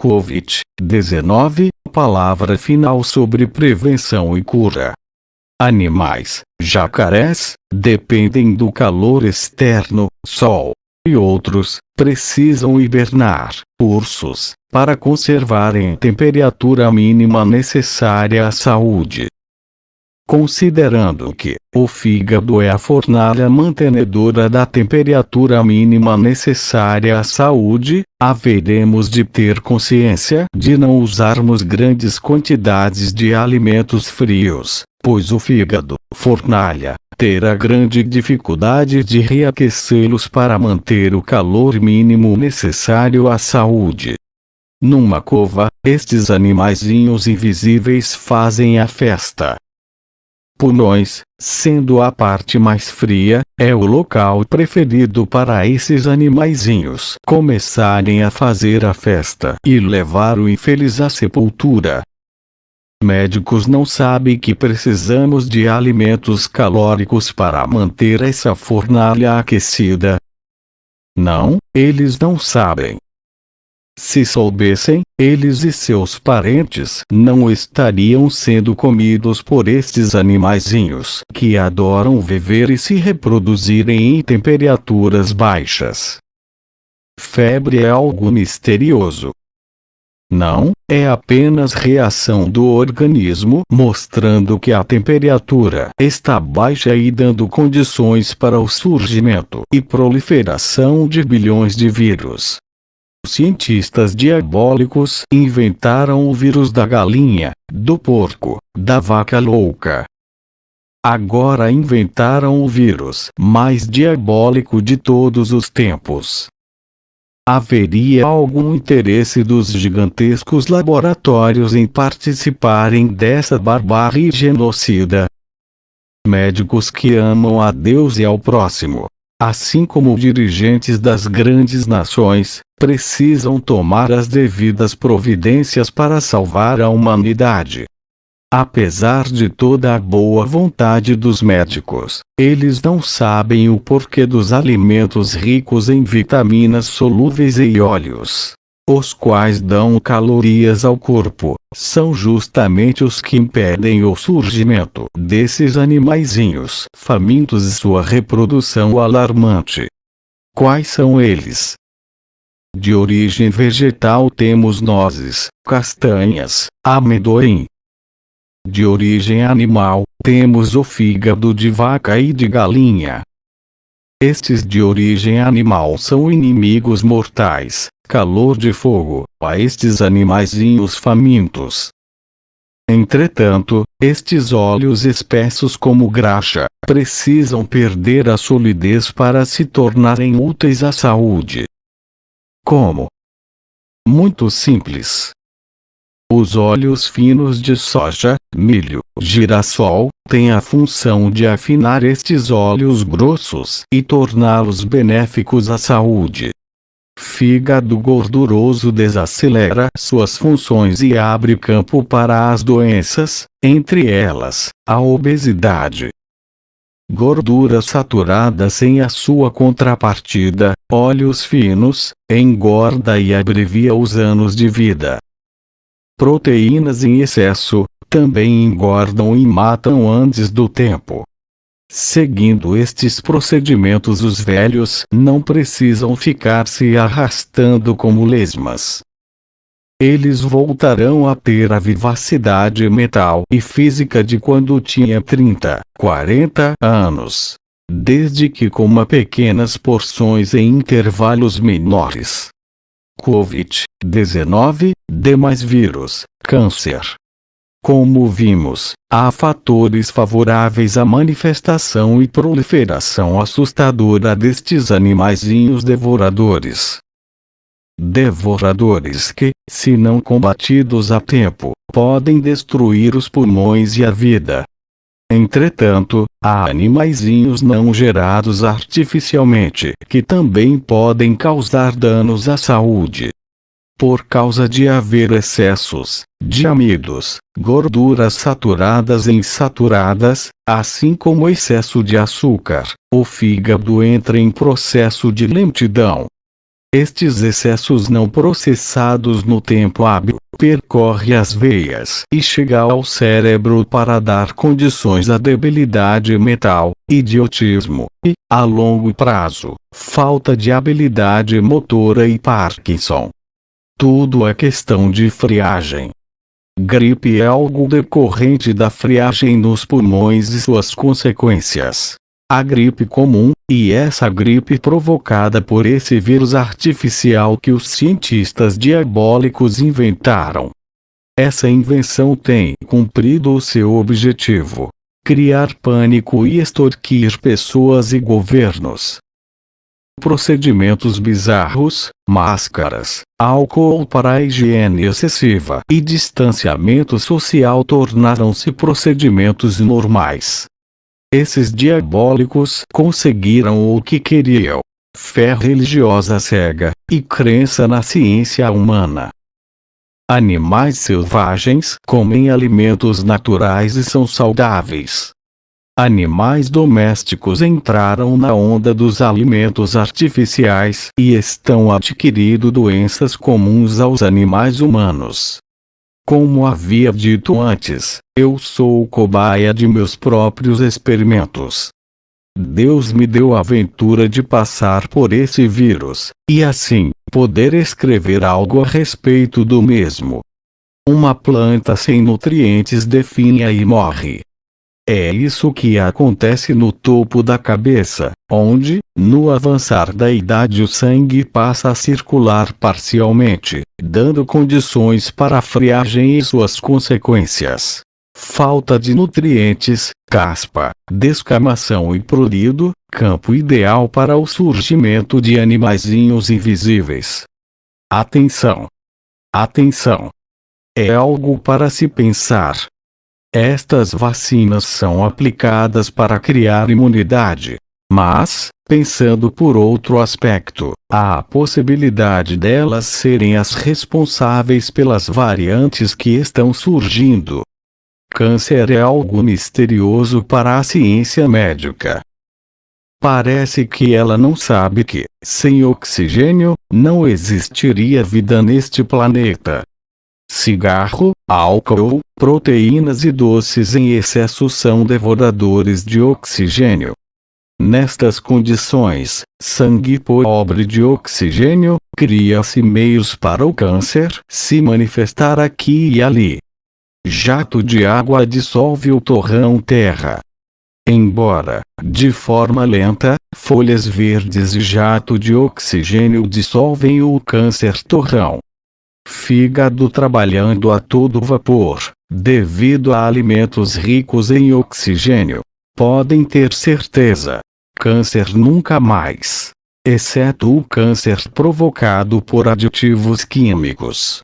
Covid-19, palavra final sobre prevenção e cura. Animais, jacarés, dependem do calor externo, sol, e outros, precisam hibernar, ursos, para conservarem a temperatura mínima necessária à saúde. Considerando que o fígado é a fornalha mantenedora da temperatura mínima necessária à saúde, haveremos de ter consciência de não usarmos grandes quantidades de alimentos frios, pois o fígado, fornalha, terá grande dificuldade de reaquecê-los para manter o calor mínimo necessário à saúde. Numa cova, estes animaizinhos invisíveis fazem a festa, pulmões, sendo a parte mais fria, é o local preferido para esses animaizinhos começarem a fazer a festa e levar o infeliz à sepultura. Médicos não sabem que precisamos de alimentos calóricos para manter essa fornalha aquecida. Não, eles não sabem. Se soubessem, eles e seus parentes não estariam sendo comidos por estes animaizinhos que adoram viver e se reproduzirem em temperaturas baixas. Febre é algo misterioso. Não, é apenas reação do organismo mostrando que a temperatura está baixa e dando condições para o surgimento e proliferação de bilhões de vírus. Cientistas diabólicos inventaram o vírus da galinha, do porco, da vaca louca. Agora inventaram o vírus mais diabólico de todos os tempos. Haveria algum interesse dos gigantescos laboratórios em participarem dessa barbárie genocida? Médicos que amam a Deus e ao próximo, assim como dirigentes das grandes nações, precisam tomar as devidas providências para salvar a humanidade. Apesar de toda a boa vontade dos médicos, eles não sabem o porquê dos alimentos ricos em vitaminas solúveis e óleos os quais dão calorias ao corpo, são justamente os que impedem o surgimento desses animaizinhos famintos e sua reprodução alarmante. Quais são eles? De origem vegetal temos nozes, castanhas, amendoim. De origem animal, temos o fígado de vaca e de galinha. Estes de origem animal são inimigos mortais, calor de fogo, a estes animaizinhos famintos. Entretanto, estes óleos espessos como graxa, precisam perder a solidez para se tornarem úteis à saúde. Como? Muito simples. Os óleos finos de soja, milho, girassol, têm a função de afinar estes óleos grossos e torná-los benéficos à saúde fígado gorduroso desacelera suas funções e abre campo para as doenças, entre elas, a obesidade. Gordura saturada sem a sua contrapartida, óleos finos, engorda e abrevia os anos de vida. Proteínas em excesso, também engordam e matam antes do tempo. Seguindo estes procedimentos os velhos não precisam ficar se arrastando como lesmas. Eles voltarão a ter a vivacidade mental e física de quando tinha 30, 40 anos. Desde que coma pequenas porções em intervalos menores. Covid-19, demais vírus, câncer, como vimos, há fatores favoráveis à manifestação e proliferação assustadora destes animaizinhos devoradores. Devoradores que, se não combatidos a tempo, podem destruir os pulmões e a vida. Entretanto, há animaizinhos não gerados artificialmente que também podem causar danos à saúde por causa de haver excessos de amidos, gorduras saturadas e insaturadas, assim como excesso de açúcar, o fígado entra em processo de lentidão. Estes excessos não processados no tempo hábil percorre as veias e chega ao cérebro para dar condições à debilidade mental, idiotismo e, a longo prazo, falta de habilidade motora e Parkinson. Tudo é questão de friagem. Gripe é algo decorrente da friagem nos pulmões e suas consequências a gripe comum, e essa gripe provocada por esse vírus artificial que os cientistas diabólicos inventaram. Essa invenção tem cumprido o seu objetivo: criar pânico e extorquir pessoas e governos. Procedimentos bizarros, máscaras, álcool para a higiene excessiva e distanciamento social tornaram-se procedimentos normais. Esses diabólicos conseguiram o que queriam: fé religiosa cega e crença na ciência humana. Animais selvagens comem alimentos naturais e são saudáveis. Animais domésticos entraram na onda dos alimentos artificiais e estão adquirindo doenças comuns aos animais humanos. Como havia dito antes, eu sou cobaia de meus próprios experimentos. Deus me deu a aventura de passar por esse vírus, e assim, poder escrever algo a respeito do mesmo. Uma planta sem nutrientes definha e morre. É isso que acontece no topo da cabeça, onde, no avançar da idade o sangue passa a circular parcialmente, dando condições para a friagem e suas consequências. Falta de nutrientes, caspa, descamação e prurido, campo ideal para o surgimento de animaizinhos invisíveis. Atenção! Atenção! É algo para se pensar, estas vacinas são aplicadas para criar imunidade. Mas, pensando por outro aspecto, há a possibilidade delas serem as responsáveis pelas variantes que estão surgindo. Câncer é algo misterioso para a ciência médica. Parece que ela não sabe que, sem oxigênio, não existiria vida neste planeta. Cigarro, álcool, proteínas e doces em excesso são devoradores de oxigênio. Nestas condições, sangue pobre de oxigênio, cria-se meios para o câncer se manifestar aqui e ali. Jato de água dissolve o torrão terra. Embora, de forma lenta, folhas verdes e jato de oxigênio dissolvem o câncer torrão fígado trabalhando a todo vapor, devido a alimentos ricos em oxigênio. Podem ter certeza. Câncer nunca mais. Exceto o câncer provocado por aditivos químicos.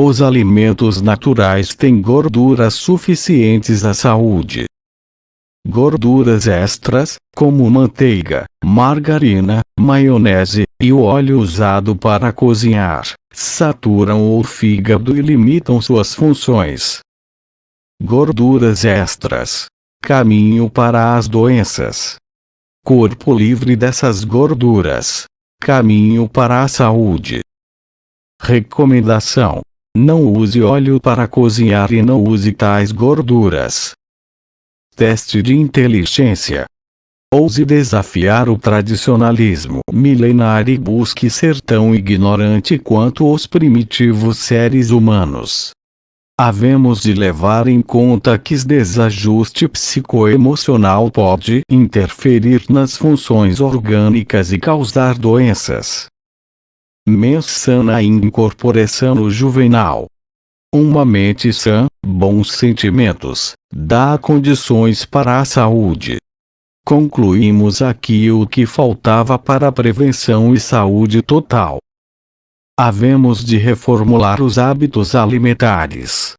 Os alimentos naturais têm gorduras suficientes à saúde. Gorduras extras, como manteiga, margarina, maionese e o óleo usado para cozinhar, saturam o fígado e limitam suas funções. Gorduras extras. Caminho para as doenças. Corpo livre dessas gorduras. Caminho para a saúde. Recomendação: Não use óleo para cozinhar e não use tais gorduras. Teste de inteligência. Ouse desafiar o tradicionalismo milenar e busque ser tão ignorante quanto os primitivos seres humanos. Havemos de levar em conta que desajuste psicoemocional pode interferir nas funções orgânicas e causar doenças. Mensana incorporação juvenal. Uma mente sã, bons sentimentos, dá condições para a saúde. Concluímos aqui o que faltava para a prevenção e saúde total. Havemos de reformular os hábitos alimentares.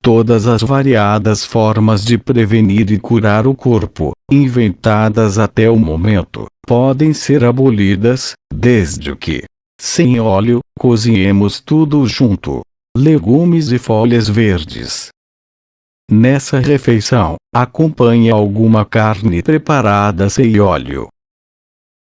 Todas as variadas formas de prevenir e curar o corpo, inventadas até o momento, podem ser abolidas, desde que, sem óleo, cozinhemos tudo junto. Legumes e folhas verdes, Nessa refeição, acompanhe alguma carne preparada sem óleo.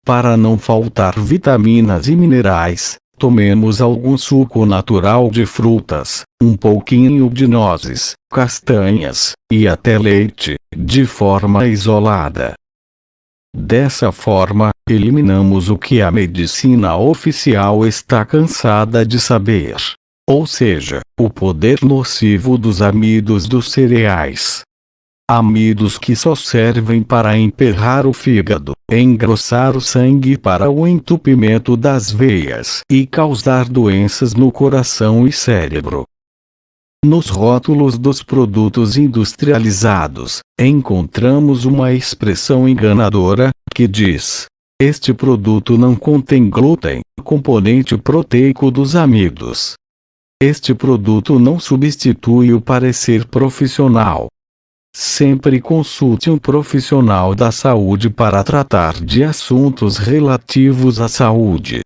Para não faltar vitaminas e minerais, tomemos algum suco natural de frutas, um pouquinho de nozes, castanhas, e até leite, de forma isolada. Dessa forma, eliminamos o que a medicina oficial está cansada de saber. Ou seja, o poder nocivo dos amidos dos cereais. Amidos que só servem para emperrar o fígado, engrossar o sangue para o entupimento das veias e causar doenças no coração e cérebro. Nos rótulos dos produtos industrializados, encontramos uma expressão enganadora, que diz: Este produto não contém glúten, componente proteico dos amidos. Este produto não substitui o parecer profissional. Sempre consulte um profissional da saúde para tratar de assuntos relativos à saúde.